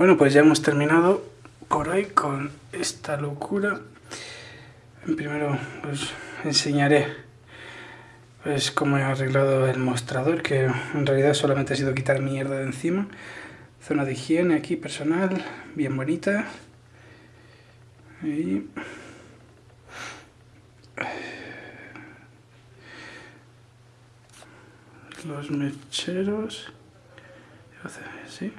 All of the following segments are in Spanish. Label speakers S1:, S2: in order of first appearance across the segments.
S1: Bueno, pues ya hemos terminado por hoy con esta locura. Primero os enseñaré pues cómo he arreglado el mostrador, que en realidad solamente ha sido quitar mierda de encima. Zona de higiene aquí personal, bien bonita. Los mecheros. ¿Sí?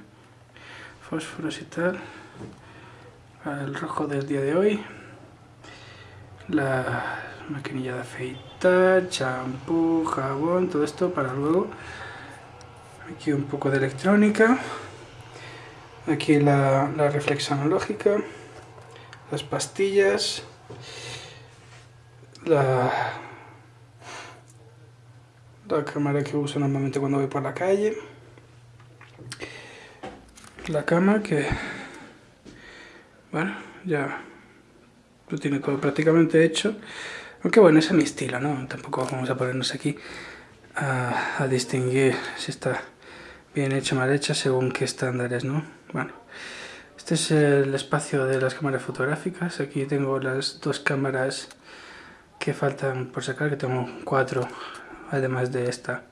S1: Fósforos y tal el rojo del día de hoy. La maquinilla de afeitar, champú, jabón, todo esto para luego. Aquí un poco de electrónica. Aquí la, la reflexológica las pastillas la, la cámara que uso normalmente cuando voy por la calle la cama que, bueno, ya lo tiene todo prácticamente hecho. Aunque bueno, ese es mi estilo, ¿no? Tampoco vamos a ponernos aquí a, distinguir si está bien hecha o mal hecha según qué estándares, ¿no? Bueno, este es el espacio de las cámaras fotográficas. Aquí tengo las dos cámaras que faltan por sacar, que tengo cuatro, además de esta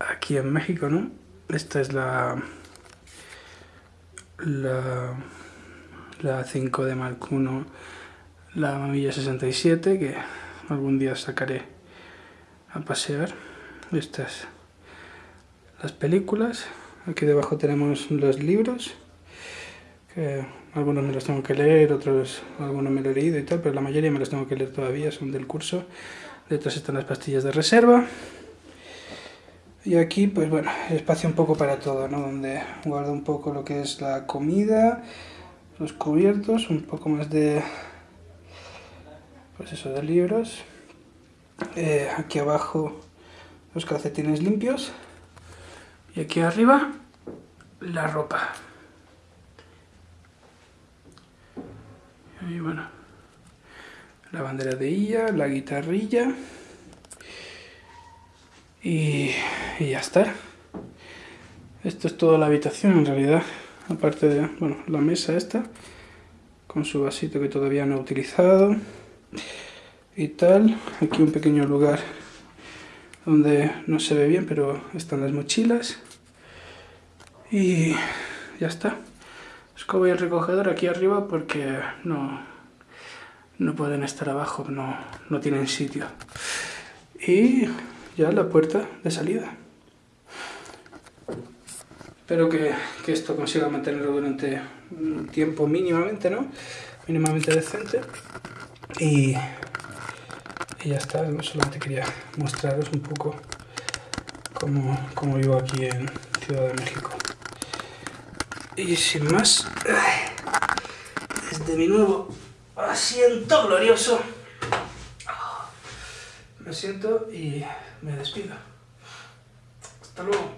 S1: aquí en México, ¿no? Esta es la la, la 5 de Mark I, la mamilla 67, que algún día sacaré a pasear. Estas las películas. Aquí debajo tenemos los libros, algunos me los tengo que leer, otros algunos me lo he leído y tal, pero la mayoría me los tengo que leer todavía, son del curso. Detrás están las pastillas de reserva. Y aquí, pues bueno, espacio un poco para todo, ¿no? Donde guardo un poco lo que es la comida, los cubiertos, un poco más de... Pues eso, de libros. Eh, aquí abajo los calcetines limpios. Y aquí arriba, la ropa. Y bueno, la bandera de ella, la guitarrilla. Y, ya está. Esto es toda la habitación en realidad. Aparte de, bueno, la mesa esta. Con su vasito que todavía no he utilizado. Y tal. Aquí un pequeño lugar donde no se ve bien, pero están las mochilas. Y ya está. Escoba el recogedor aquí arriba porque no, no pueden estar abajo, no, no tienen sitio. Y ya la puerta de salida. Espero que, esto consiga mantenerlo durante un tiempo mínimamente, ¿no? Mínimamente decente. Y, y ya está, solamente quería mostraros un poco cómo, cómo vivo aquí en Ciudad de México. Y sin más, desde mi nuevo asiento glorioso, me siento y me despido. Hasta luego.